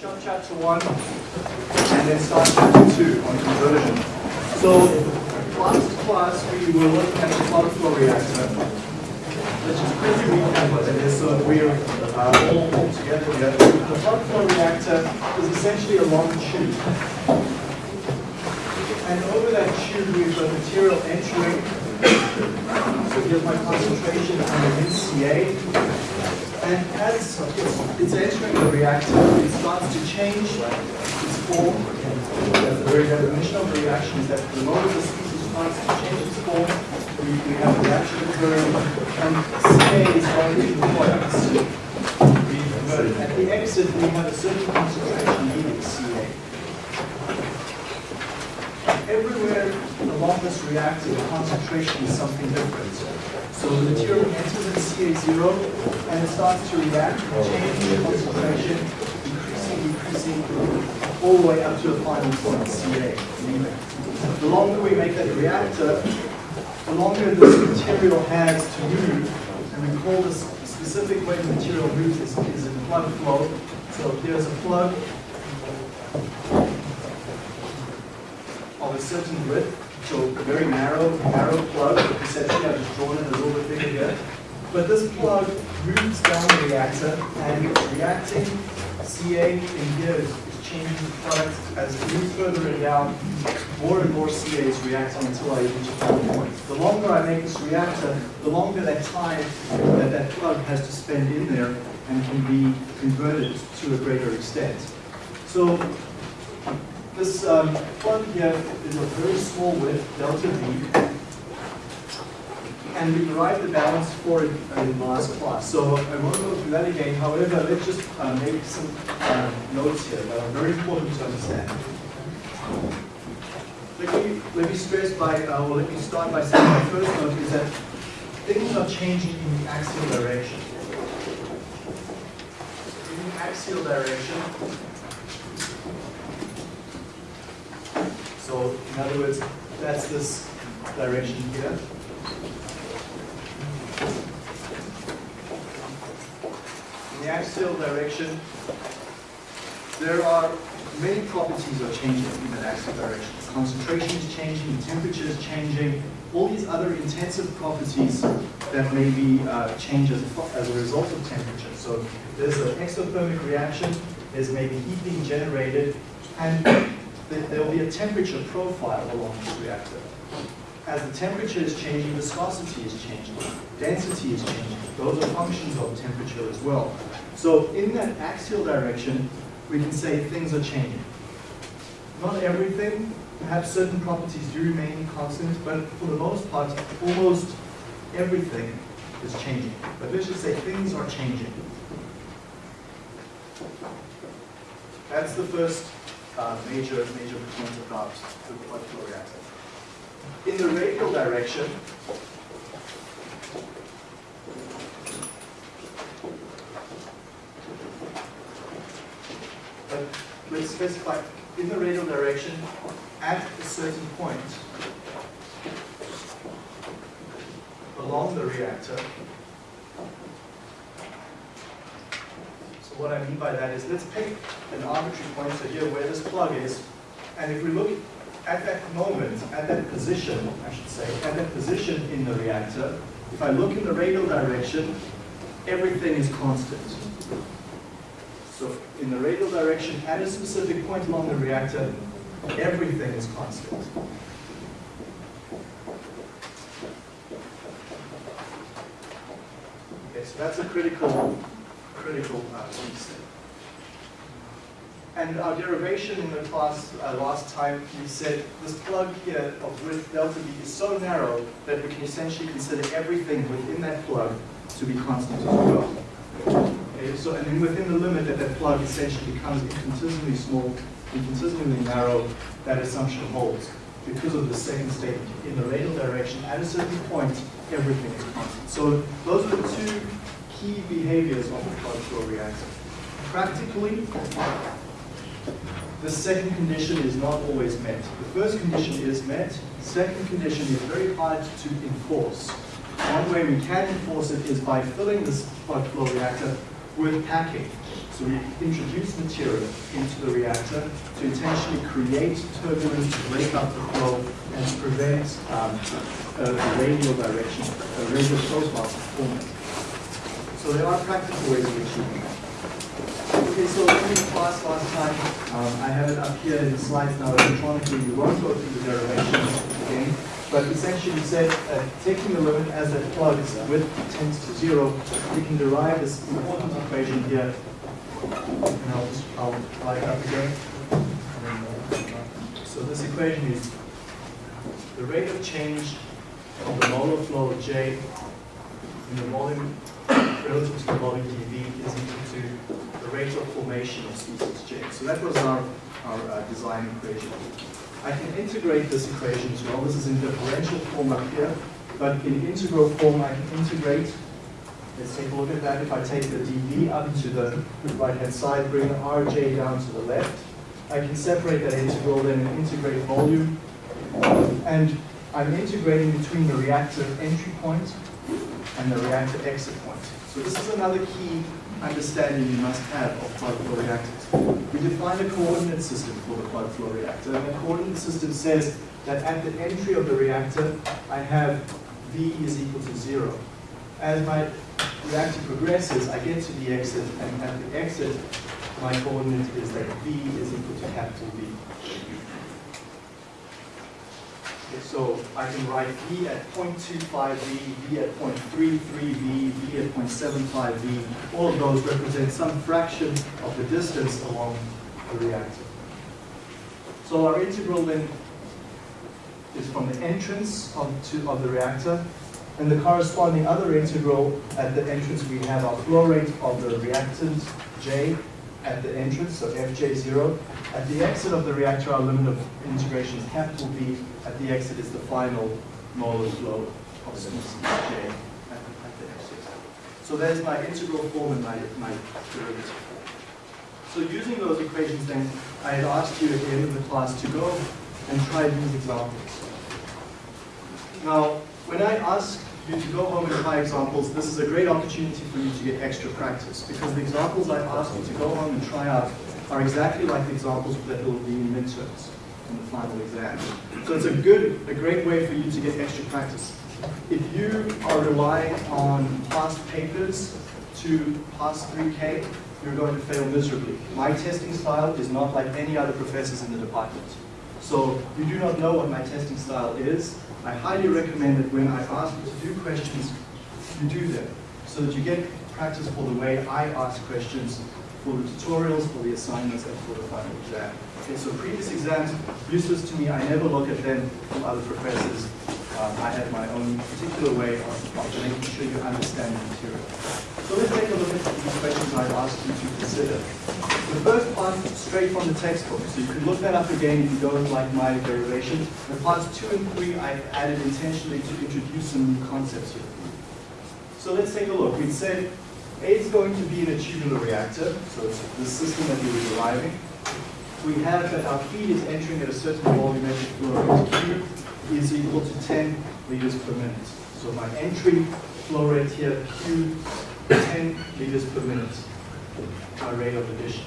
shove chapter one and then start chapter two on conversion. So last class we were looking at the plug flow reactor. Let's just quickly recap what it is so that we're uh, all, together here. The plug flow reactor is essentially a long tube. And over that tube we've got material entering. So here's my concentration under NCA. And as it's, entering the reactor, it starts to change its form. The very definition of the reaction is that the moment the species starts to change its form, we, we have a reaction occurring, and CA is the products. At the exit, we have a certain concentration needing CA. Everywhere along this reactor, the concentration is something different. So the material enters at CA0 and it starts to react, oh, change the concentration, increasing, decreasing, all the way up to the final point, CA. The longer we make that reactor, the longer this material has to move, and we call this specific way the material moves is, is in plug flow. So here's a plug of a certain width, so very narrow, narrow plug. Essentially, I've just drawn it a little bit bigger here. But this plug moves down the reactor and reacting. CA in here is, is changing the product as it moves further down. More and more CA is reacting until I reach a final point. The longer I make this reactor, the longer that time that that plug has to spend in there and can be converted to a greater extent. So this um, plug here is a very small width, delta V, and we derived the balance for it in class. So I won't go through that again. However, let's just uh, make some uh, notes here that are very important to understand. Let me, let me stress by, uh, or let me start by saying my first note is that things are changing in the axial direction. In the axial direction, so in other words, that's this direction here. In the axial direction, there are many properties are changing in that axial direction. Concentration is changing, temperature is changing, all these other intensive properties that may be uh, as a, as a result of temperature. So there's an exothermic reaction, there's maybe heat being generated, and there will be a temperature profile along this reactor. As the temperature is changing, viscosity is changing, density is changing. Those are functions of temperature as well. So in that axial direction, we can say things are changing. Not everything, perhaps certain properties do remain constant, but for the most part, almost everything is changing. But let's just say things are changing. That's the first major, major point about the blood reactor. In the radial direction, but let's specify in the radial direction at a certain point along the reactor. So what I mean by that is let's pick an arbitrary point so here where this plug is and if we look at that moment, at that position, I should say, at that position in the reactor, if I look in the radial direction, everything is constant. So in the radial direction, at a specific point along the reactor, everything is constant. Okay, so that's a critical, critical uh, piece. And our derivation in the class uh, last time, we said this plug here of width delta V is so narrow that we can essentially consider everything within that plug to be constant as well. Okay, so and then within the limit that that plug essentially becomes infinitesimally small, infinitesimally narrow, that assumption holds because of the second statement. In the radial direction, at a certain point, everything is constant. So those are the two key behaviors of the plug flow reactor. Practically, the second condition is not always met. The first condition is met. Second condition is very hard to enforce. One way we can enforce it is by filling this flow reactor with packing. So we introduce material into the reactor to intentionally create turbulence, to break up the flow, and prevent um, a radial direction, a radial profile forming. So there are practical ways of achieving that. Okay, so in class last time, um, I have it up here in the slides now electronically. We won't go through the derivations again, but essentially we said uh, taking the limit as it plugs width tends to zero, we can derive this important equation here. And I'll just I'll up again. So this equation is the rate of change of the molar flow of J in the volume relative to the volume dV is equal to the rate of formation of species J. So that was our, our uh, design equation. I can integrate this equation as well. This is in differential form up here, but in integral form I can integrate. Let's take a look at that. If I take the dV up to the right-hand side, bring the rj down to the left, I can separate that integral then and integrate volume. And I'm integrating between the reactor entry point and the reactor exit point. So this is another key understanding you must have of plug flow reactors. We define a coordinate system for the plug flow reactor, and the coordinate system says that at the entry of the reactor, I have V is equal to zero. As my reactor progresses, I get to the exit, and at the exit, my coordinate is that V is equal to capital V. So I can write V at 0.25 V, at 0.33 V, at 0.75 V. All of those represent some fraction of the distance along the reactor. So our integral then is from the entrance of, to, of the reactor, and the corresponding other integral at the entrance we have our flow rate of the reactant J at the entrance, so Fj0. At the exit of the reactor, our limit of integration is capital V. At the exit is the final molar flow of species J at, at the exit. So there's my integral form and my, my derivative form. So using those equations then, I had asked you at the end of the class to go and try these examples. Now, when I ask you to go home and try examples, this is a great opportunity for you to get extra practice because the examples I've asked you to go home and try out are exactly like the examples that will be in midterms in the final exam. So it's a good, a great way for you to get extra practice. If you are relying on past papers to pass 3K, you're going to fail miserably. My testing style is not like any other professors in the department. So you do not know what my testing style is. I highly recommend that when I ask you to do questions, you do them so that you get practice for the way I ask questions for the tutorials, for the assignments, and for the final exam. Okay, so previous exams, useless to me. I never look at them from other professors. Um, I have my own particular way of, of making sure you understand the material. So let's take a look at these questions I've asked you to consider. The first part, straight from the textbook. So you can look that up again if you don't like my derivation. The parts two and three I've added intentionally to introduce some new concepts here. So let's take a look. We said A is going to be in a tubular reactor, so it's the system that we were deriving. We have that our feed is entering at a certain volumetric flow rate Q is equal to 10 liters per minute. So my entry flow rate here, Q, 10 liters per minute, my rate of addition.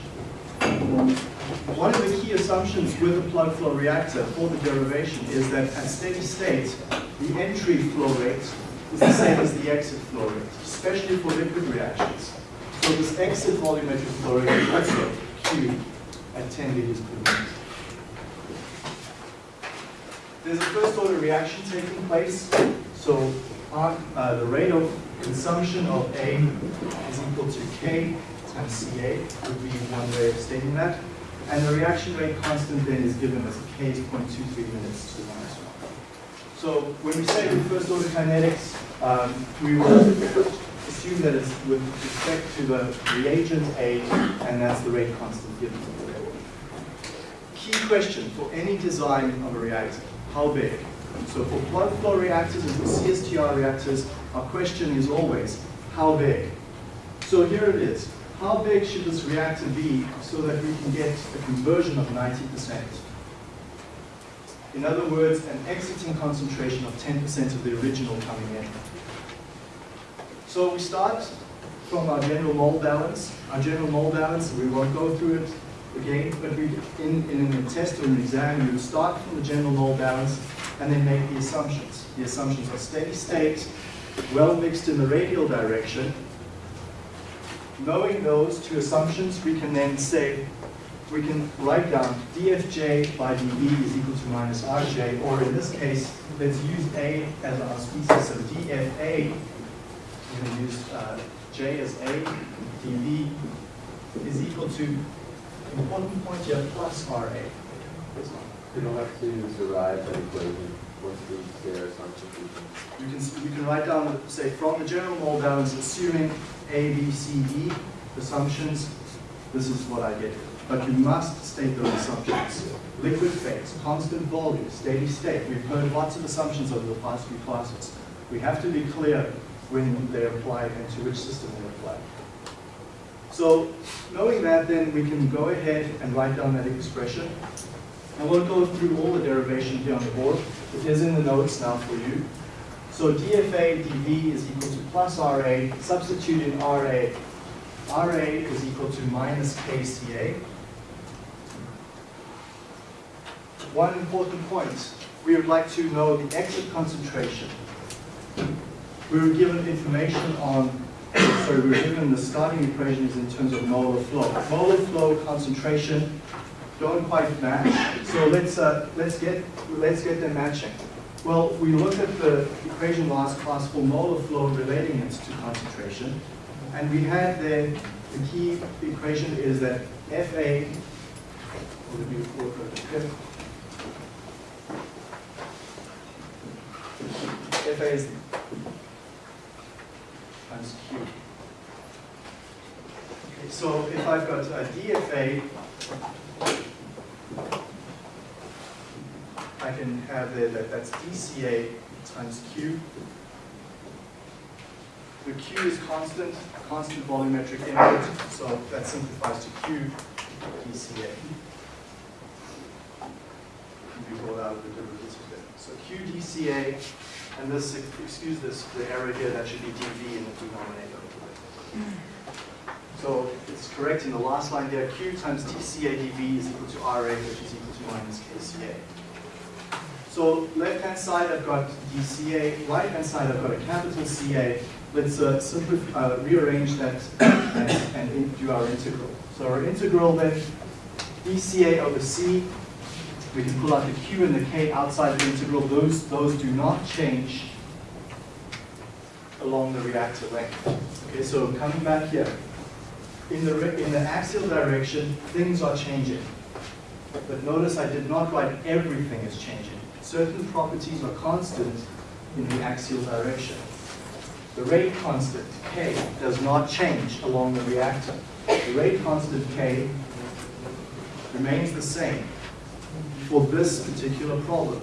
One of the key assumptions with a plug flow reactor for the derivation is that at steady state, the entry flow rate is the same as the exit flow rate, especially for liquid reactions. So this exit volumetric flow rate is also Q at 10 liters per minute. There's a first order reaction taking place. So uh, the rate of consumption of A is equal to K times Ca would be one way of stating that. And the reaction rate constant then is given as K is 0.23 minutes to the minus 1. So when we say first order kinetics, um, we will assume that it's with respect to the reagent A, and that's the rate constant given. Key question for any design of a reactor, how big? So for plug flow reactors and for CSTR reactors, our question is always, how big? So here it is. How big should this reactor be so that we can get a conversion of 90%? In other words, an exiting concentration of 10% of the original coming in. So we start from our general mole balance. Our general mole balance, we won't go through it again, but we, in, in a test or an exam, you start from the general mole balance and then make the assumptions. The assumptions are steady state, well mixed in the radial direction. Knowing those two assumptions, we can then say, we can write down dfj by dE is equal to minus rj, or in this case, let's use a as our species, so dfa, we're going to use uh, j as a, dv is equal to, important point here, plus ra. You don't have to derive that equation. What's the their assumption? You can, you can write down, say, from the general mole balance, assuming A, B, C, D assumptions, this is what I get. But you must state those assumptions. Liquid phase, constant volume, steady state. We've heard lots of assumptions over the past few classes. We have to be clear when they apply and to which system they apply. So knowing that, then we can go ahead and write down that expression. I won't go through all the derivation here on the board. It is in the notes now for you. So dFA dV is equal to plus RA. Substitute in RA. RA is equal to minus KCA. One important point. We would like to know the exit concentration. We were given information on, sorry, we were given the starting equation is in terms of molar flow. Molar flow concentration don't quite match. So let's uh, let's get let's get them matching. Well, we looked at the equation last class for molar flow relating it to concentration, and we had the the key equation is that Fa. On the Fa is times Q. Okay, so if I've got a DFA I can have that, that's DCA times Q. The Q is constant, constant volumetric input, so that simplifies to Q DCA. Be brought out the derivative. So QDCA, and this, excuse this, the error here, that should be dV in the denominator. So it's correct in the last line there, Q times DCA dV is equal to RA, which is equal to minus KCA. So left-hand side, I've got DCA. Right-hand side, I've got a capital CA. Let's uh, simplify, uh, rearrange that and, and do our integral. So our integral then, DCA over C, we can pull out the Q and the K outside the integral. Those, those do not change along the reactor length. Okay, so coming back here, in the, in the axial direction, things are changing. But notice I did not write everything is changing certain properties are constant in the axial direction. The rate constant, K, does not change along the reactor. The rate constant, K, remains the same for this particular problem.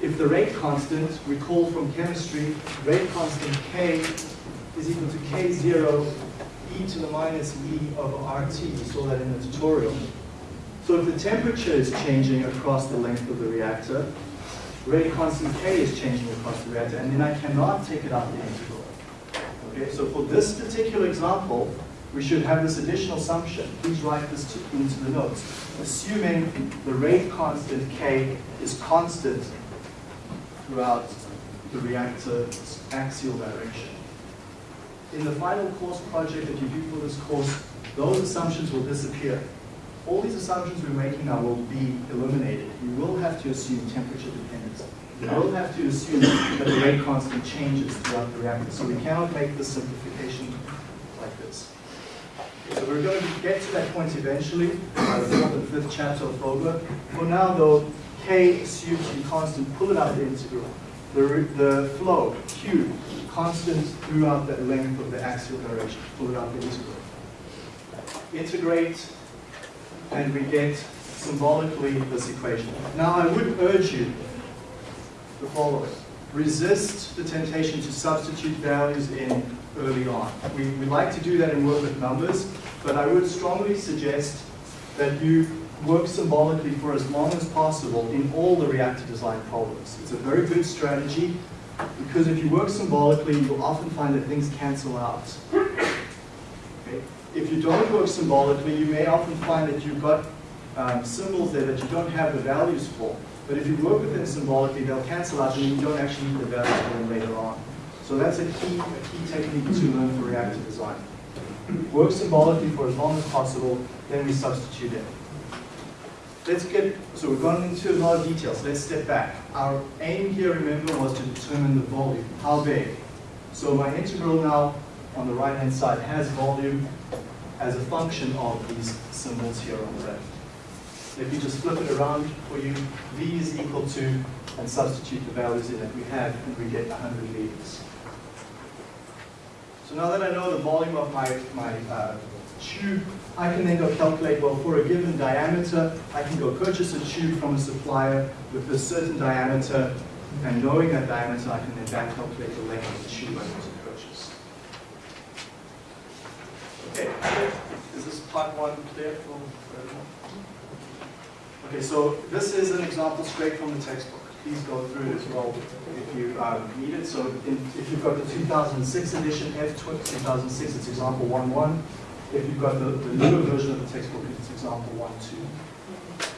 If the rate constant, recall from chemistry, rate constant K is equal to K0 e to the minus e over RT. You saw that in the tutorial. So if the temperature is changing across the length of the reactor, rate constant K is changing across the reactor, and then I cannot take it out of the integral. Okay, so for this particular example, we should have this additional assumption. Please write this to, into the notes. Assuming the rate constant K is constant throughout the reactor's axial direction. In the final course project that you do for this course, those assumptions will disappear all these assumptions we're making now will be eliminated. You will have to assume temperature dependence. You will have to assume that the rate constant changes throughout the reactor. So we cannot make this simplification. So we're going to get to that point eventually, by the fourth and fifth chapter of Fogler. For now though, K be constant, pull it out the integral. The, the flow, Q, constant throughout the length of the axial direction, pull it out the integral. Integrate and we get symbolically this equation. Now I would urge you the following. Resist the temptation to substitute values in early on. We, we like to do that and work with numbers, but I would strongly suggest that you work symbolically for as long as possible in all the reactor design problems. It's a very good strategy because if you work symbolically, you'll often find that things cancel out. if you don't work symbolically, you may often find that you've got um, symbols there that you don't have the values for. But if you work with them symbolically, they'll cancel out and you don't actually need the values for them later on. So that's a key, a key technique to learn for reactive design. Work symbolically for as long as possible, then we substitute in. Let's get, so we've gone into a lot of details. Let's step back. Our aim here, remember, was to determine the volume. How big? So my integral now on the right-hand side has volume as a function of these symbols here on the left. If you just flip it around for you, V is equal to, and substitute the values in that we have, and we get 100 liters. So now that I know the volume of my, my uh, tube, I can then go calculate, well, for a given diameter, I can go purchase a tube from a supplier with a certain diameter, and knowing that diameter, I can then back calculate the length of the tube I need to purchase. Okay, is this part one clear for everyone? Okay, so this is an example straight from the textbook. Please go through it as well if you need it. So in, if you've got the 2006 edition, F2006, it's example 1.1. If you've got the, the newer version of the textbook, it's example 1.2.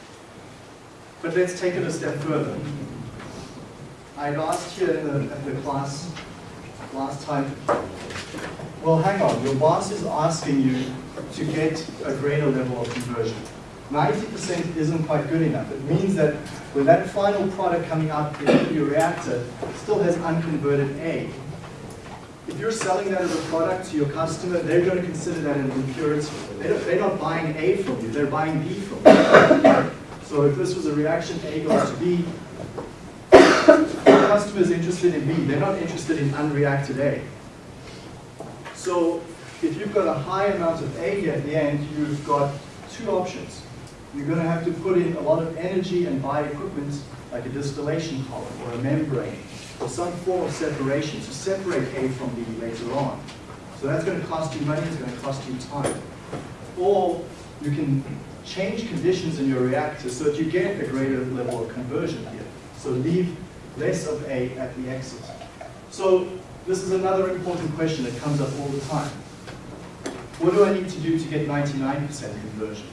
But let's take it a step further. I asked here in the, at the class last time, well, hang on, your boss is asking you to get a greater level of conversion. 90% isn't quite good enough. It means that when that final product coming out in your reactor still has unconverted A, if you're selling that as a product to your customer, they're going to consider that an impurity. They are not buying A from you, they're buying B from you. So if this was a reaction, A goes to B, the customer is interested in B. They're not interested in unreacted A. So if you've got a high amount of A at the end, you've got two options. You're going to have to put in a lot of energy and buy equipment like a distillation column or a membrane or some form of separation to separate A from B later on. So that's going to cost you money, it's going to cost you time. Or you can change conditions in your reactor so that you get a greater level of conversion here. So leave less of A at the exit. So this is another important question that comes up all the time. What do I need to do to get 99% conversion?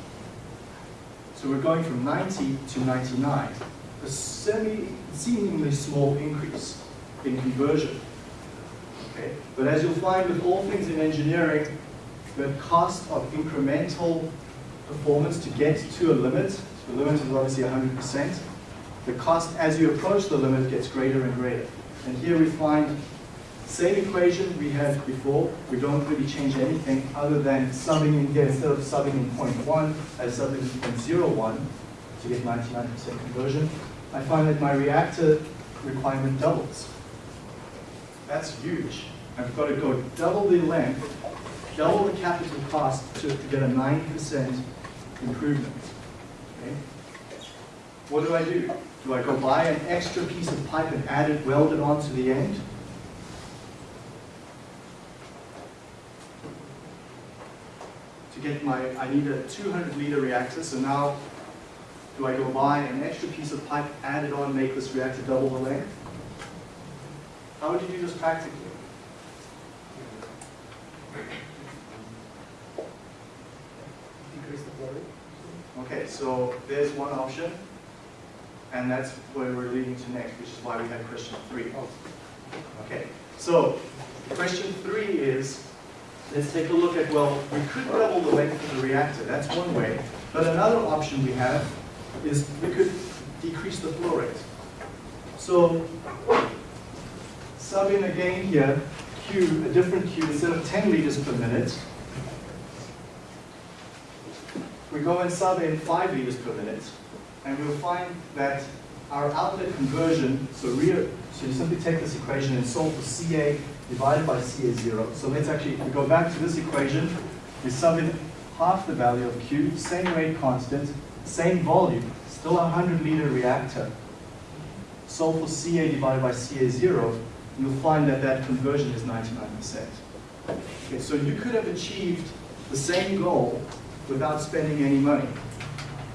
So we're going from 90 to 99, a semi, seemingly small increase in conversion. Okay? But as you'll find with all things in engineering, the cost of incremental performance to get to a limit, the limit is obviously 100%, the cost as you approach the limit gets greater and greater. And here we find same equation we had before. We don't really change anything other than subbing in here, instead of subbing in 0.1, I sub in 0.01 to get 99% conversion. I find that my reactor requirement doubles. That's huge. I've got to go double the length, double the capital cost to, to get a 9% improvement. Okay? What do I do? Do I go buy an extra piece of pipe and add it, weld it onto the end? To get my, I need a 200 liter reactor, so now do I go buy an extra piece of pipe, add it on, make this reactor double the length? How would you do this practically? Decrease the flow rate. Okay, so there's one option, and that's where we're leading to next, which is why we had question three. Oh. Okay, so question three is, let's take a look at, well, we could double the length of the reactor, that's one way, but another option we have is we could decrease the flow rate. So, sub in again here, Q, a different Q, instead of 10 liters per minute, we go and sub in 5 liters per minute, and we'll find that our outlet conversion, so so you simply take this equation and solve for CA divided by CA0. So let's actually, if we go back to this equation, we sub in half the value of Q, same rate constant, same volume, still a 100 liter reactor. Solve for CA divided by CA0, you'll find that that conversion is 99%. Okay, so you could have achieved the same goal without spending any money.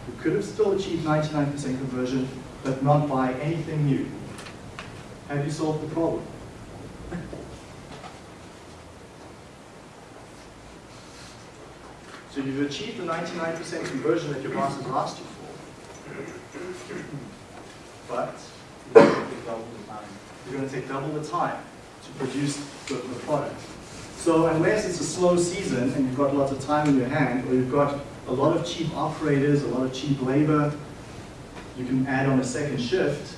You could have still achieved 99% conversion, but not buy anything new. Have you solved the problem? So you've achieved the 99% conversion that your boss has asked you for. But you're going to take double the time to produce the, the product. So unless it's a slow season and you've got lots of time in your hand, or you've got a lot of cheap operators, a lot of cheap labor, you can add on a second shift,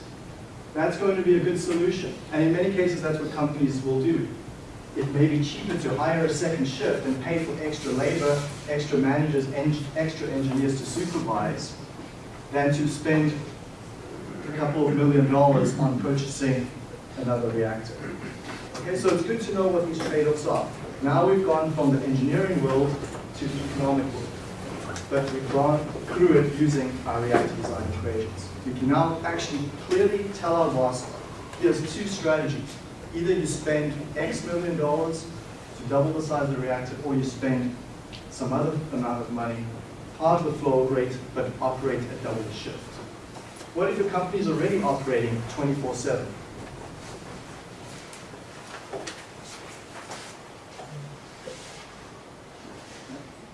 that's going to be a good solution. And in many cases, that's what companies will do. It may be cheaper to hire a second shift and pay for extra labor, extra managers, en extra engineers to supervise, than to spend a couple of million dollars on purchasing another reactor. Okay, so it's good to know what these trade-offs are. Now we've gone from the engineering world to the economic world, but we've gone through it using our reactor design equations. We can now actually clearly tell our boss, here's two strategies. Either you spend X million dollars to double the size of the reactor, or you spend some other amount of money, halve the flow rate, but operate at double the shift. What if your company is already operating 24-7?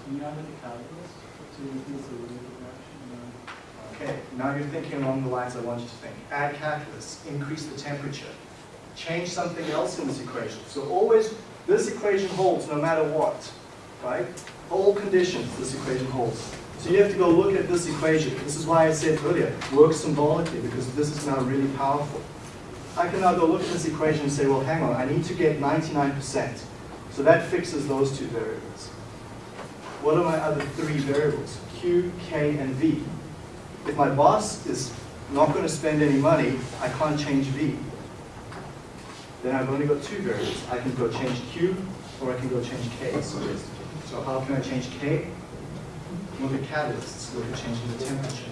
Can you add any catalysts to increase the rate of reaction? Okay, now you're thinking along the lines I want you to think. Add catalyst, increase the temperature, change something else in this equation. So always, this equation holds no matter what, right? All conditions, this equation holds. So you have to go look at this equation. This is why I said earlier, work symbolically, because this is now really powerful. I can now go look at this equation and say, well, hang on, I need to get 99%. So that fixes those two variables. What are my other three variables? Q, K, and V. If my boss is not going to spend any money, I can't change V. Then I've only got two variables. I can go change Q, or I can go change K. So, how can I change K? Look at catalysts. Look at changing the temperature.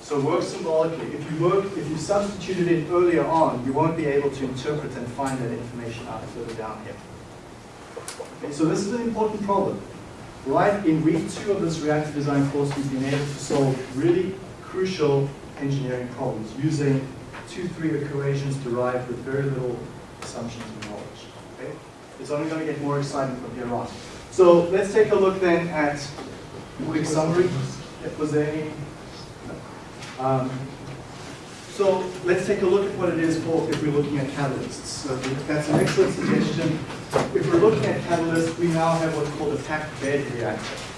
So work symbolically. If you work, if you substituted it earlier on, you won't be able to interpret and find that information out further down here. Okay, so this is an important problem. Right in week two of this reactor design course, we've been able to solve really crucial engineering problems using two, three equations derived with very little assumptions and knowledge. Okay? It's only going to get more exciting from here on. So let's take a look then at quick summary. If was any um, so let's take a look at what it is for if we're looking at catalysts. So that's an excellent suggestion. If we're looking at catalysts, we now have what's called a packed bed reactor.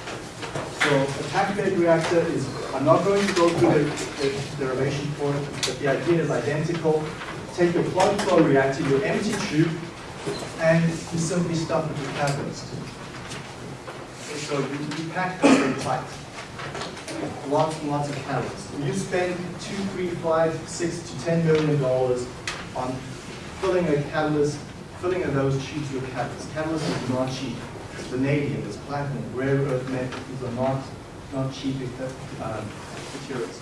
So a packed bed reactor is, I'm not going to go through the, the derivation for it, but the idea is identical. Take your plug flow reactor, your empty tube, and you simply stuff it with catalyst. So you, you pack it very tight lots and lots of catalysts. You spend two, three, five, six to ten million dollars on filling a catalyst, filling of those tubes with catalyst. Catalyst is not cheap. Vanadium, it's platinum, rare earth metals. These are not not cheap uh, materials.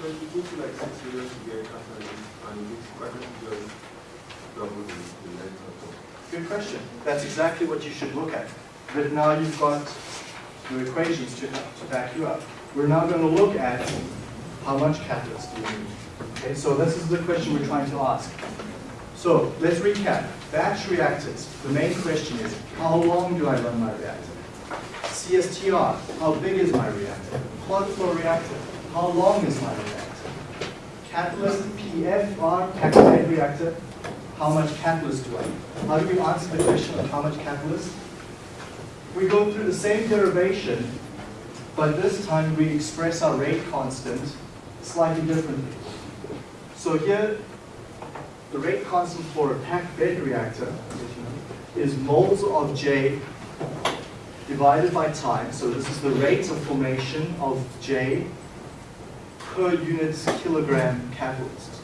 So it took you like six years to get catalyst, and quite just double the the length of Good question. That's exactly what you should look at. But now you've got your equations to, to back you up. We're now going to look at how much catalyst do you need. Okay, so this is the question we're trying to ask. So let's recap. Batch reactors, the main question is, how long do I run my reactor? CSTR, how big is my reactor? Plug flow reactor, how long is my reactor? Catalyst, PFR, bed reactor, how much catalyst do I need? How do we answer the question of how much catalyst? We go through the same derivation but this time we express our rate constant slightly differently. So here, the rate constant for a packed bed reactor is moles of J divided by time. So this is the rate of formation of J per unit kilogram catalyst.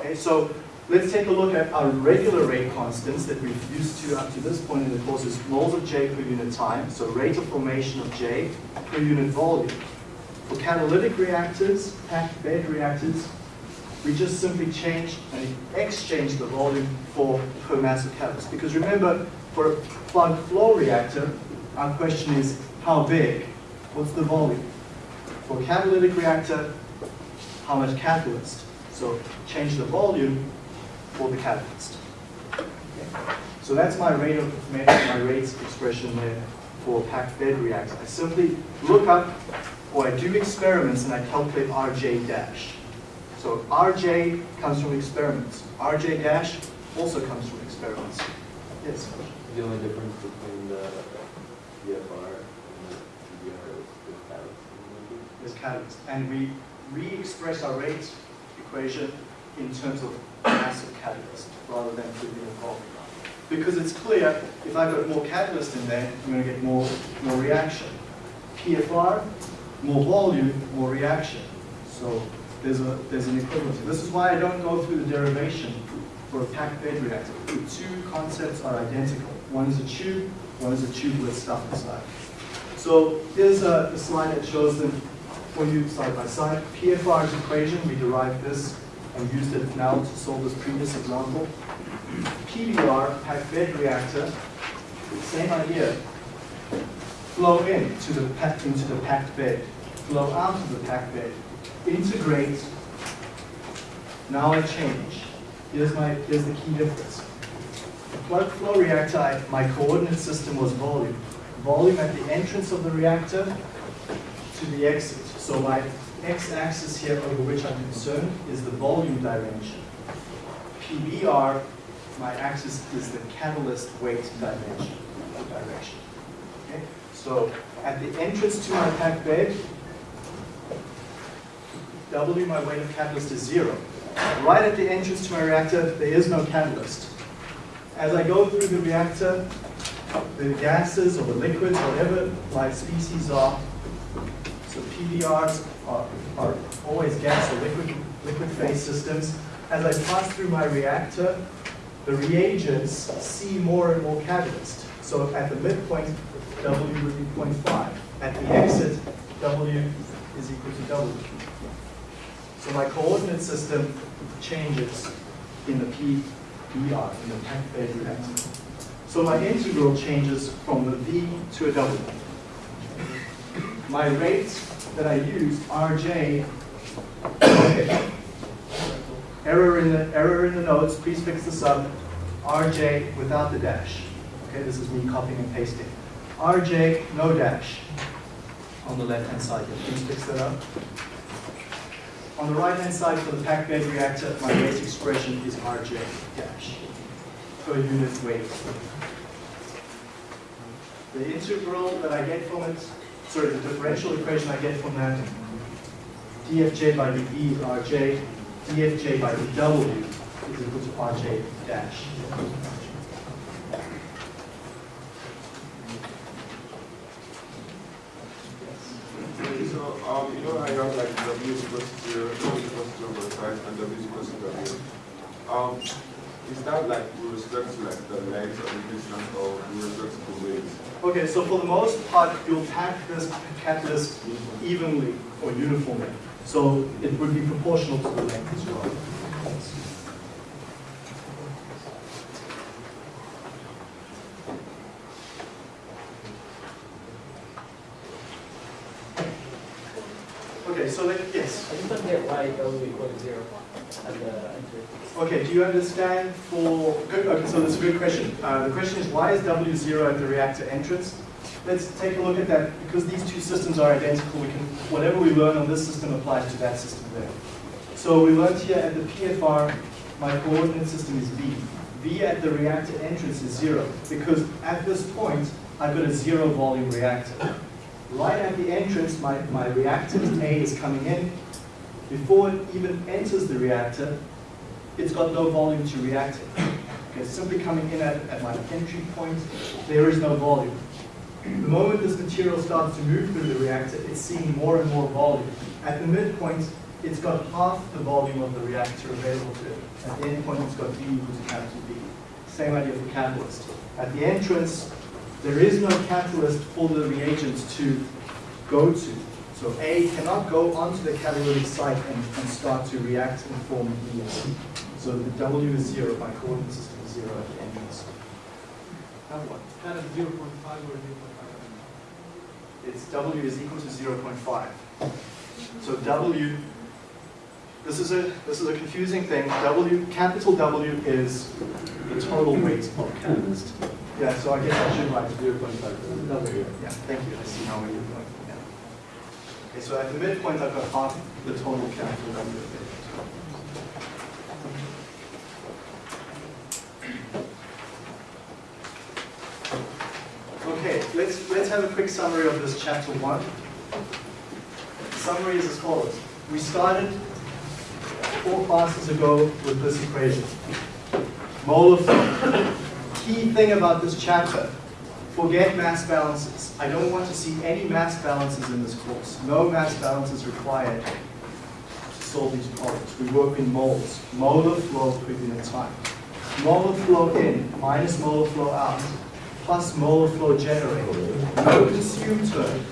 Okay, so Let's take a look at our regular rate constants that we've used to up to this point in the course is moles of J per unit time, so rate of formation of J per unit volume. For catalytic reactors, packed bed reactors, we just simply change and exchange the volume for per mass of catalyst. Because remember, for a plug flow reactor, our question is how big? What's the volume? For a catalytic reactor, how much catalyst? So change the volume for the catalyst. Okay. So that's my rate of my rate expression there for a packed bed reactor. I simply look up, or I do experiments and I calculate RJ dash. So RJ comes from experiments. RJ dash also comes from experiments. Yes? The only difference between the PFR and the PBR is the catalyst. is catalyst. And we re-express our rate equation in terms of mass of catalyst rather than through the volume. Because it's clear, if I've got more catalyst in there, I'm going to get more, more reaction. PFR, more volume, more reaction. So there's, a, there's an equivalency. This is why I don't go through the derivation for a packed bed reactor. The two concepts are identical. One is a tube, one is a tube with stuff inside. So here's uh, a, a slide that shows them for you side by side. PFR's equation, we derived this and used it now to solve this previous example. PBR, packed bed reactor, same idea. Flow in to the into the packed bed, flow out of the packed bed, integrate. Now I change. Here's my here's the key difference. Plug flow reactor, my coordinate system was volume. Volume at the entrance of the reactor to the exit. So my x-axis here over which I'm concerned is the volume dimension. PBR, my axis is the catalyst weight dimension, direction. Okay? So at the entrance to my packed bed, W, my weight of catalyst is zero. Right at the entrance to my reactor, there is no catalyst. As I go through the reactor, the gases or the liquids, whatever my species are, so PBRs are, are always gas or liquid, liquid phase systems. As I pass through my reactor, the reagents see more and more catalyst. So at the midpoint, W would be 0.5. At the exit, W is equal to W. So my coordinate system changes in the PBR, in the reactor. So my integral changes from a V to a W. My rate that I use, RJ, error in the error in the notes, please fix this up. RJ without the dash. Okay, this is me copying and pasting. RJ, no dash. On the left-hand side please fix that up. On the right-hand side for the packed bed reactor, my rate expression is RJ dash per unit weight. The integral that I get from it, sorry, the differential equation I get from that, dfj by dv is rj, dfj by dw is equal to rj dash. So, um, you know, I have like W is equals to zero, W is equals to zero point five, and W is equals to W. Um, is that like with respect to like the length of the distance or with respect to the weight? Okay, so for the most part, you'll pack this catalyst evenly or uniformly. So it would be proportional to the length as well. Okay, so like, W equal to zero at the entry. Okay, do you understand for, good, okay, so that's a good question. Uh, the question is why is W zero at the reactor entrance? Let's take a look at that. Because these two systems are identical, we can, whatever we learn on this system applies to that system there. So we learned here at the PFR, my coordinate system is V. V at the reactor entrance is zero, because at this point, I've got a zero volume reactor. Right at the entrance, my, my reactant A is coming in. Before it even enters the reactor, it's got no volume to react it. Okay, it's simply coming in at, at my entry point, there is no volume. The moment this material starts to move through the reactor, it's seeing more and more volume. At the midpoint, it's got half the volume of the reactor available to it. At the end point, it's got V equals capital B. Same idea for catalyst. At the entrance, there is no catalyst for the reagents to go to. So A cannot go onto the catalytic site and, and start to react and form B and C. So the W is zero, my coordinate system is zero at the entrance. Now what? That is zero point five or zero point five. It's W is equal to 0.5. So W, this is a this is a confusing thing. W, capital W is the total weight of catalyst. Yeah, so I guess I should write Zero point five. W. Yeah, thank you, I see now where you're going. Okay, so at the midpoint, I've got half the total capital W. Okay, let's, let's have a quick summary of this chapter one. Summary is as follows. We started four classes ago with this equation. Molar. Key thing about this chapter, forget mass balances. I don't want to see any mass balances in this course. No mass balances required to solve these problems. We work in moles. Molar flow per unit time. Molar flow in minus molar flow out plus molar flow generated. No consumed term.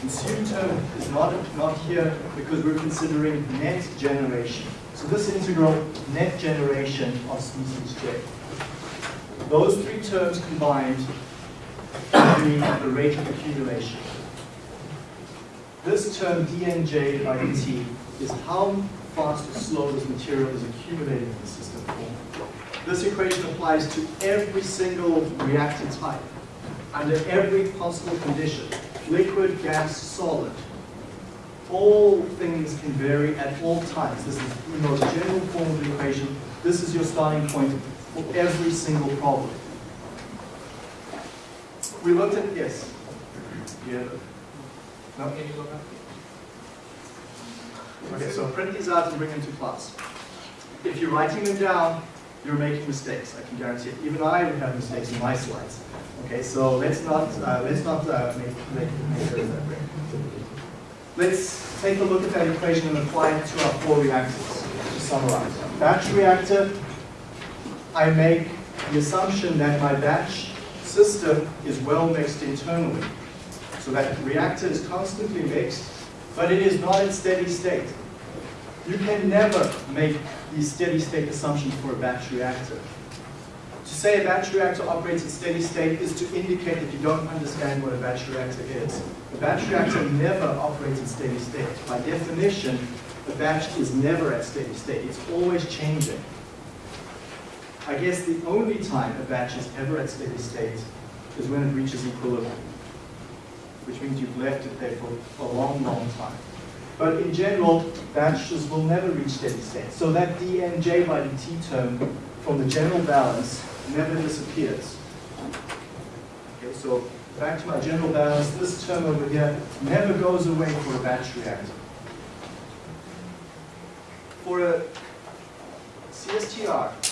Consumed term is not, not here because we're considering net generation. So this integral, net generation of species J. Those three terms combined the rate of accumulation. This term dnj by dt is how fast or slow this material is accumulating in the system. This equation applies to every single reactor type, under every possible condition, liquid, gas, solid. All things can vary at all times. This is the most general form of the equation. This is your starting point for every single problem. We looked at, yes? Yeah. No? Can you go back? Okay, so print these out and bring them to class. If you're writing them down, you're making mistakes, I can guarantee it. Even I would have mistakes in my slides. Okay, so let's not, uh, let's not uh, make, make, make sure that. Let's take a look at that equation and apply it to our four reactors to summarize. Batch reactor, I make the assumption that my batch system is well mixed internally. So that reactor is constantly mixed, but it is not in steady state. You can never make these steady state assumptions for a batch reactor. To say a batch reactor operates in steady state is to indicate that you don't understand what a batch reactor is. A batch reactor never operates in steady state. By definition, a batch is never at steady state. It's always changing. I guess the only time a batch is ever at steady state is when it reaches equilibrium, which means you've left it there for a long, long time. But in general, batches will never reach steady state. So that dnj by dt term from the general balance never disappears. Okay, so back to my general balance, this term over here never goes away for a batch reactor. For a CSTR,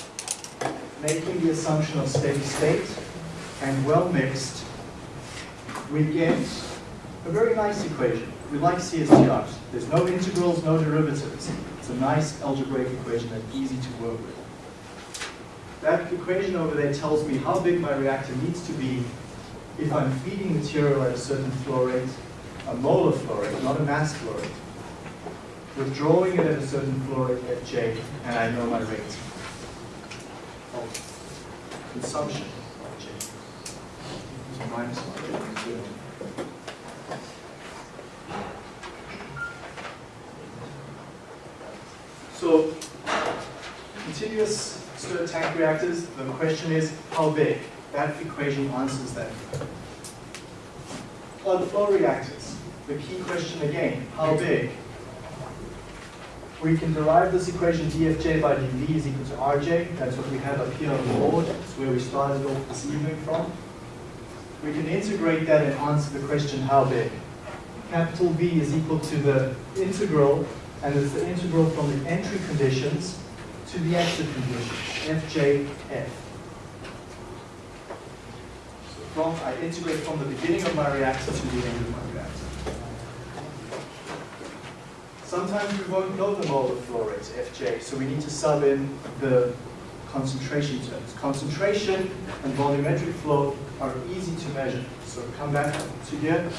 making the assumption of steady state and well mixed, we get a very nice equation. We like CSTRs. There's no integrals, no derivatives. It's a nice algebraic equation that's easy to work with. That equation over there tells me how big my reactor needs to be if I'm feeding material at a certain flow rate, a molar flow rate, not a mass flow rate. Withdrawing it at a certain flow rate at J, and I know my rate consumption of J. So minus one. So, continuous stirred tank reactors, the question is how big? That equation answers that. Plug flow reactors, the key question again, how big? We can derive this equation dfj by dv is equal to rj. That's what we have up here on the board. That's where we started off this evening from. We can integrate that and answer the question how big. Capital V is equal to the integral, and it's the integral from the entry conditions to the exit conditions, fjf. So from, I integrate from the beginning of my reactor to the end of my reactor. Sometimes we won't know the molar flow rate, Fj, so we need to sub in the concentration terms. Concentration and volumetric flow are easy to measure. So come back to here.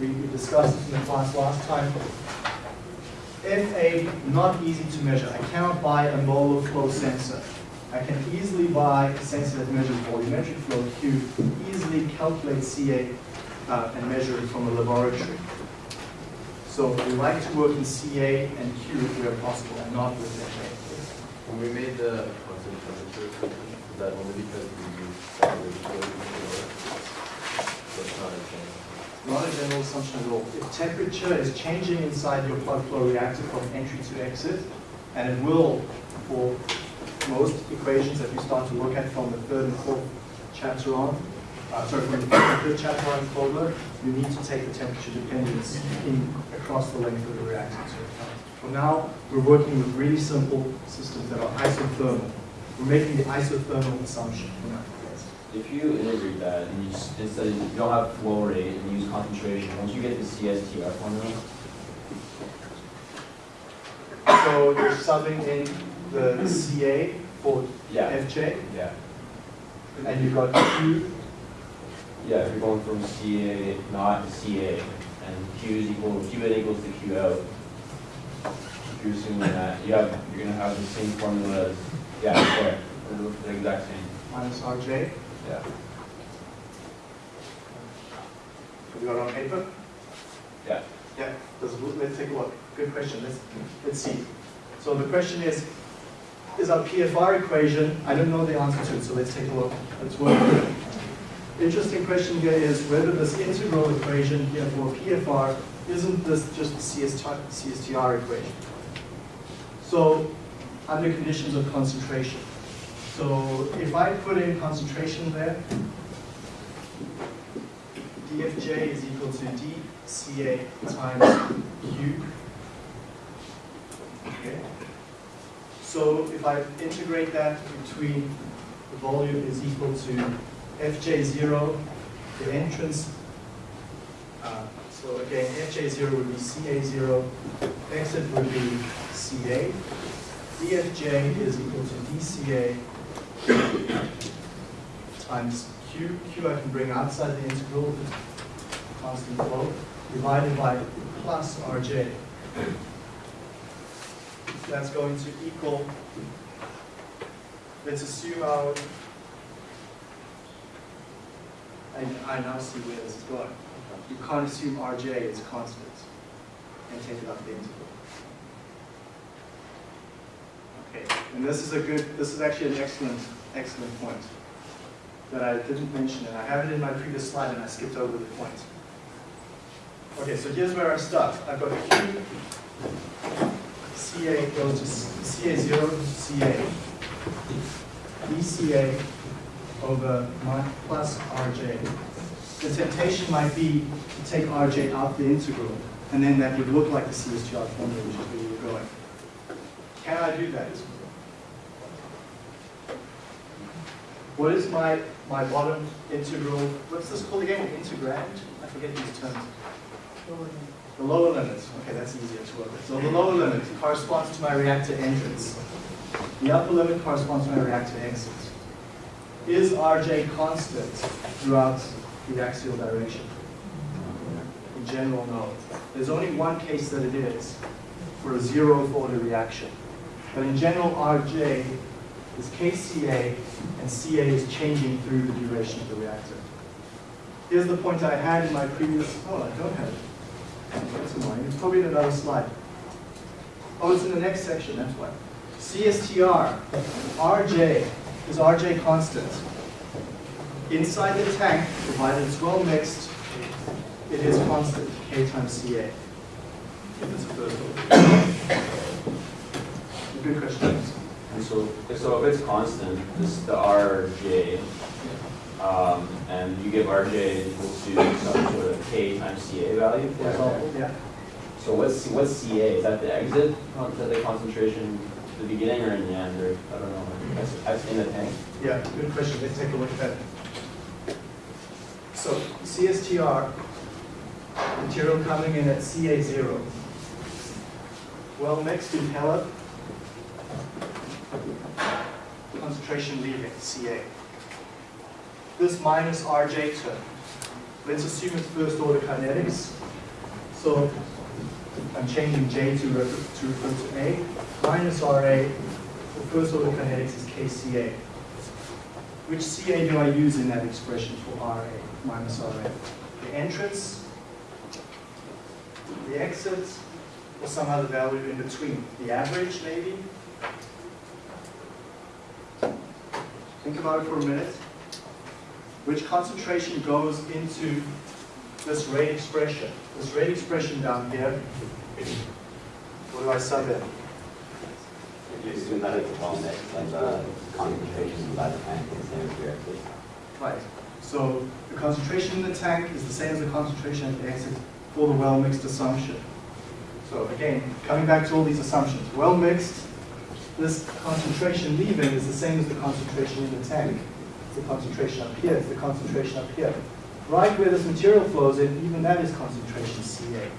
We, we discussed it in the class last time. FA, not easy to measure. I cannot buy a molar flow sensor. I can easily buy a sensor that measures volumetric flow Q, easily calculate CA uh, and measure it from a laboratory. So we like to work in CA and Q where possible, and not with FA. When we made the concentration, that only because we use salary equation That's not a. Not a general assumption at all. If temperature is changing inside your plug flow reactor from entry to exit, and it will for most equations that you start to look at from the third and fourth chapter on, uh, sorry, from the third chapter on Fogler, you need to take the temperature dependence in across the length of the reactor account. For now, we're working with really simple systems that are isothermal. We're making the isothermal assumption in our case. If you integrate that and you, instead of, you don't have flow rate and you use concentration, once you get the CSTR formula, So you're subbing in the CA for yeah, FJ, yeah. and you've got Q, Yeah, if you're going from CA not to CA, and Q is equal, Q in equals to Q out. If you're assuming that, you have, you're gonna have the same formula as, yeah, there, the exact same, minus RJ. yeah. Have you got it on paper? Yeah. Yeah, let's, let's take a look. Good question, let's, let's see. So the question is, is our PFR equation, I don't know the answer to it, so let's take a look. Let's work. Interesting question here is whether this integral equation here for PFR, isn't this just the CSTR, equation? So, under conditions of concentration. So if I put in concentration there, dfj is equal to dCA times Q. Okay. So if I integrate that between the volume is equal to Fj0, the entrance, uh, so again, Fj0 would be Ca0, exit would be Ca. dFj is equal to dCA times Q. Q I can bring outside the integral, constant flow, divided by plus Rj. That's going to equal, let's assume our, I, I now see where this is going. You can't assume Rj is constant and take it up the integral. Okay, and this is a good, this is actually an excellent, excellent point that I didn't mention, and I have it in my previous slide and I skipped over the point. Okay, so here's where I start. I've got Q, CA goes to CA0 to CA, over my plus RJ. The temptation might be to take RJ out the integral, and then that would look like the CSTR formula, which is where you were going. Can I do that? What is my, my bottom integral, what's this called again, integrand? I forget these terms. The lower limit, okay, that's easier to work with. So the lower limit corresponds to my reactor entrance. The upper limit corresponds to my reactor exit. Is Rj constant throughout the axial direction? In general, no. There's only one case that it is, for a zeroth order reaction. But in general, Rj is Kca, and Ca is changing through the duration of the reactor. Here's the point I had in my previous, oh, I don't have it. That's it's probably in another slide. Oh, it's in the next section, that's why. CSTR, Rj, is Rj constant? Inside the tank, provided it's well mixed, it is constant, K times Ca. If it's a first order. Good question. And so, so if it's constant, this is the RJ, um, and you give RJ equal to some sort of K times CA value, for example. Yeah. So what's, what's CA? Is that the exit, con- is that the concentration at the beginning or in the end, or, I don't know, in the tank? Yeah, good question. Let's take a look at that. So CSTR, material coming in at CA0. Well mixed in pellet. Concentration leaving, CA. This minus RJ term. Let's assume it's first order kinetics. So I'm changing J to refer to, refer to A. Minus RA, the first order kinetics is KCA. Which CA do I use in that expression for RA minus RA? The entrance, the exit, or some other value in between? The average, maybe? Think about it for a minute. Which concentration goes into this rate expression? This rate expression down here. What do I sub in? You assume that it's well mixed, like the concentration inside the tank is the same as reactors. Right. So the concentration in the tank is the same as the concentration at the exit for the well mixed assumption. So again, coming back to all these assumptions, well mixed, this concentration leaving is the same as the concentration in the tank. It's the concentration up here, it's the concentration up here. Right where this material flows in, even that is concentration Ca.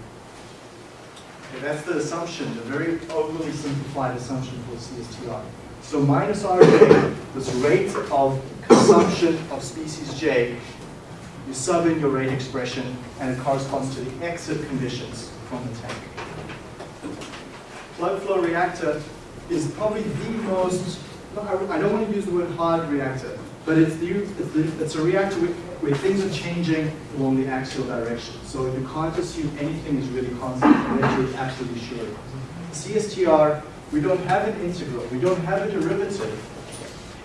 Okay, that's the assumption, the very overly simplified assumption for CSTR. So minus Rj, this rate of consumption of species J, you sub in your rate expression, and it corresponds to the exit conditions from the tank. Plug flow reactor is probably the most, I I don't want to use the word hard reactor, but it's the, it's, the, it's a reactor where, things are changing along the axial direction. So you can't assume anything is really constant unless you're absolutely sure. CSTR, we don't have an integral, we don't have a derivative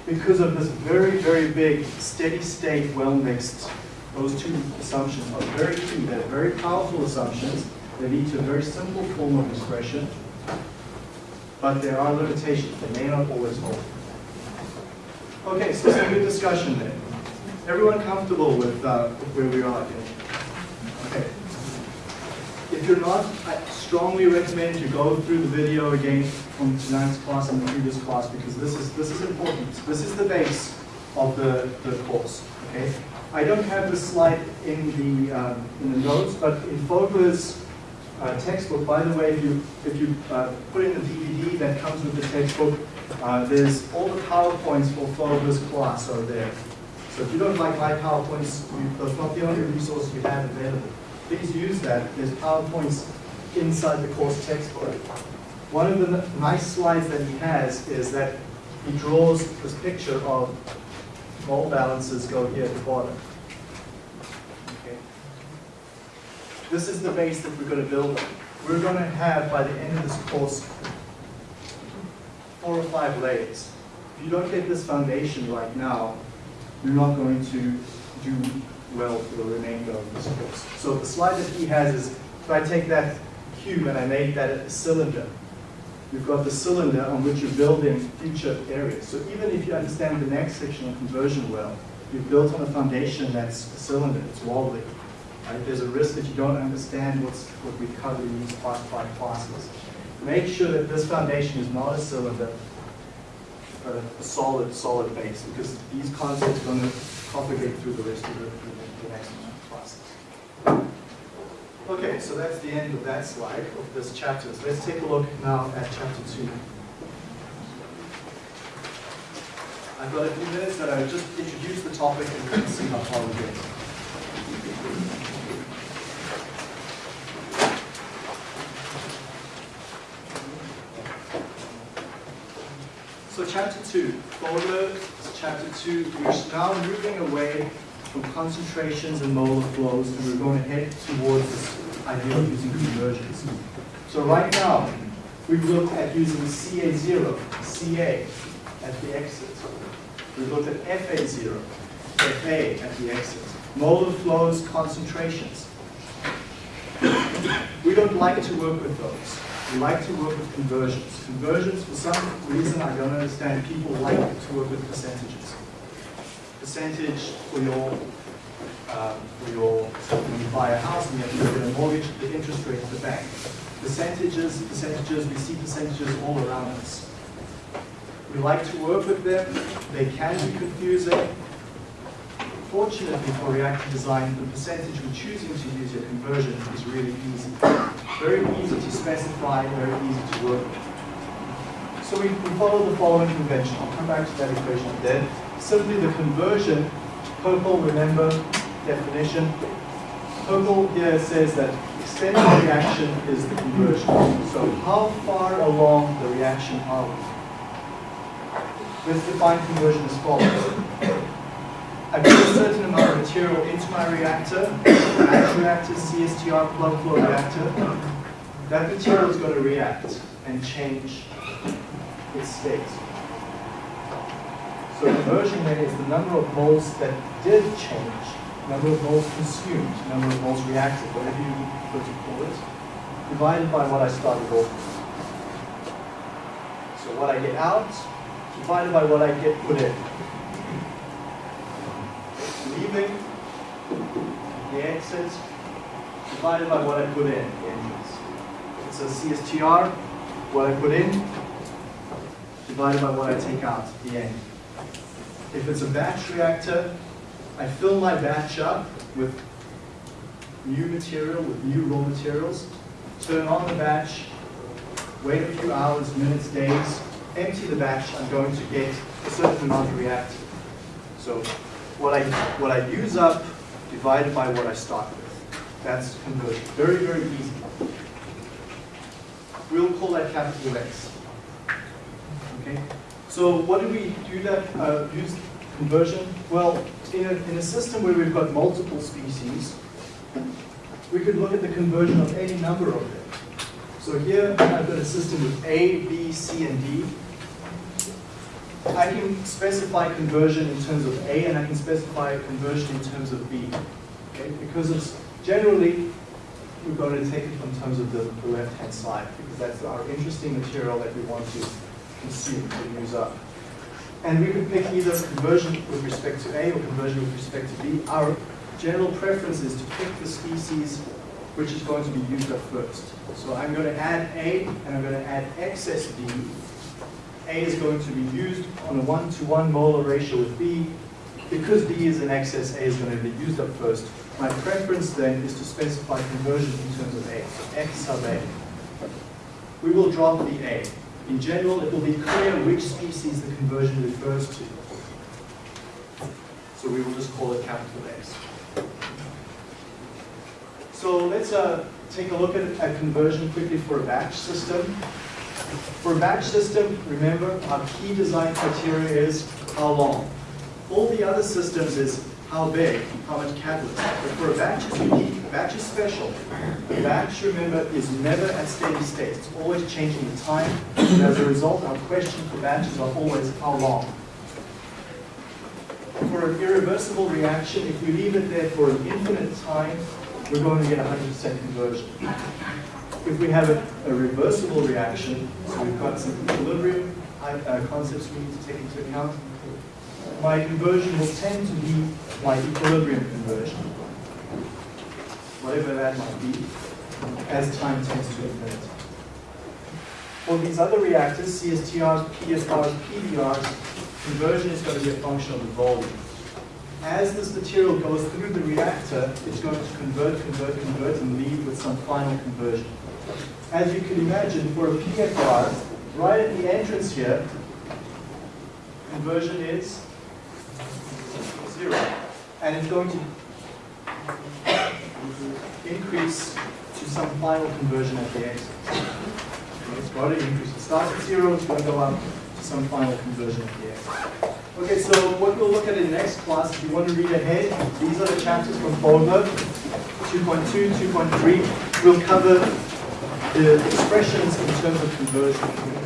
because of this very, very big steady state well mixed. Those two assumptions are very key. They're very powerful assumptions. They lead to a very simple form of expression, but there are limitations. They may not always hold. Okay, so some good discussion there. Everyone comfortable with, uh, where we are here? Okay. If you're not, I strongly recommend you go through the video again from tonight's class and the previous class because this is this is important. This is the base of the, the course. Okay. I don't have the slide in the um, in the notes, but in Fogler's uh, textbook, by the way, if you if you uh, put in the DVD that comes with the textbook, uh, there's all the powerpoints for Fogler's class are there. So if you don't like my PowerPoints, you, that's not the only resource you have available. Please use that. There's PowerPoints inside the course textbook. One of the nice slides that he has is that he draws this picture of mole balances go here at the bottom. Okay. This is the base that we're going to build on. We're going to have, by the end of this course, four or five layers. If you don't get this foundation right now, you're not going to do well for the remainder of this course. So the slide that he has is, if I take that cube and I make that a cylinder, you've got the cylinder on which you're building future areas. So even if you understand the next section of conversion well, you've built on a foundation that's a cylinder, it's wobbly. Right? There's a risk that you don't understand what's, what we covered in these five classes. Make sure that this foundation is not a cylinder, but a, solid, solid base, because these concepts are going to propagate through the rest of the, the, the next classes. Okay, so that's the end of that slide of this chapter. So let's take a look now at chapter two. I've got a few minutes that I just introduce the topic and see how far we get. Chapter two, Fogler, chapter two, we're now moving away from concentrations and molar flows, and we're going to head towards this idea of using conversions. So right now, we've looked at using CA0, CA at the exit. We've looked at FA0, FA at the exit. Molar flows, concentrations. We don't like to work with those. We like to work with conversions. Conversions, for some reason I don't understand, people like to work with percentages. Percentage for your, um, for your, when you buy a house and you have to get a mortgage, the interest rate at the bank. Percentages, percentages, we see percentages all around us. We like to work with them. They can be confusing. Fortunately for reactor design, the percentage we're choosing to use your conversion is really easy. Very easy to specify, very easy to work with. So we, we follow the following convention. I'll come back to that equation then. Simply the conversion, Purple, remember, definition. Purple here says that extended reaction is the conversion. So how far along the reaction are we? Let's define conversion as follows. I put a certain amount of material into my reactor, batch reactor, CSTR, plug flow reactor. That material is going to react and change its state. So conversion rate is the number of moles that did change, number of moles consumed, number of moles reacted, whatever you prefer to call it, divided by what I started off with. So what I get out divided by what I get put in. The exit divided by what I put in, the entrance. It's a CSTR, what I put in divided by what I take out, the end. If it's a batch reactor, I fill my batch up with new material, with new raw materials, turn on the batch, wait a few hours, minutes, days, empty the batch, I'm going to get a certain amount reactive. So what I, what I use up divided by what I start with. That's conversion. Very, very easy. We'll call that capital X. Okay? So what do we do that, uh, use conversion? Well, in a, in a system where we've got multiple species, we could look at the conversion of any number of them. So here I've got a system with A, B, C, and D. I can specify conversion in terms of A and I can specify conversion in terms of B. Okay? Because it's generally, we're going to take it from terms of the, the left-hand side because that's our interesting material that we want to consume, to use up. And we could pick either conversion with respect to A or conversion with respect to B. Our general preference is to pick the species which is going to be used up first. So I'm going to add A and I'm going to add excess B. A is going to be used on a one-to-one molar ratio with B. Because B is in excess, A is going to be used up first. My preference then is to specify conversion in terms of A, so X sub A. We will drop the A. In general, it will be clear which species the conversion refers to. So we will just call it capital X. So let's uh, take a look at a conversion quickly for a batch system. For a batch system, remember, our key design criteria is how long. All the other systems is how big, how much catalyst. But for a batch, is unique. A batch is special. A batch, remember, is never at steady state. It's always changing in time. And as a result, our question for batches are always how long. For an irreversible reaction, if we leave it there for an infinite time, we're going to get 100% conversion. If we have a, a, reversible reaction, so we've got some equilibrium uh, concepts we need to take into account, my conversion will tend to be my equilibrium conversion, whatever that might be, as time tends to infinity. For these other reactors, CSTRs, PFRs, PBRs, conversion is going to be a function of the volume as this material goes through the reactor, it's going to convert, convert, convert, and leave with some final conversion. As you can imagine, for a PFR, right at the entrance here, conversion is zero. And it's going to increase to some final conversion at the exit. It's got to increase. It starts at zero, it's going to go up to some final conversion at the exit. Okay, so what we'll look at in the next class, if you want to read ahead, these are the chapters from Fogler, 2.2, 2.3. We'll cover the expressions in terms of conversion.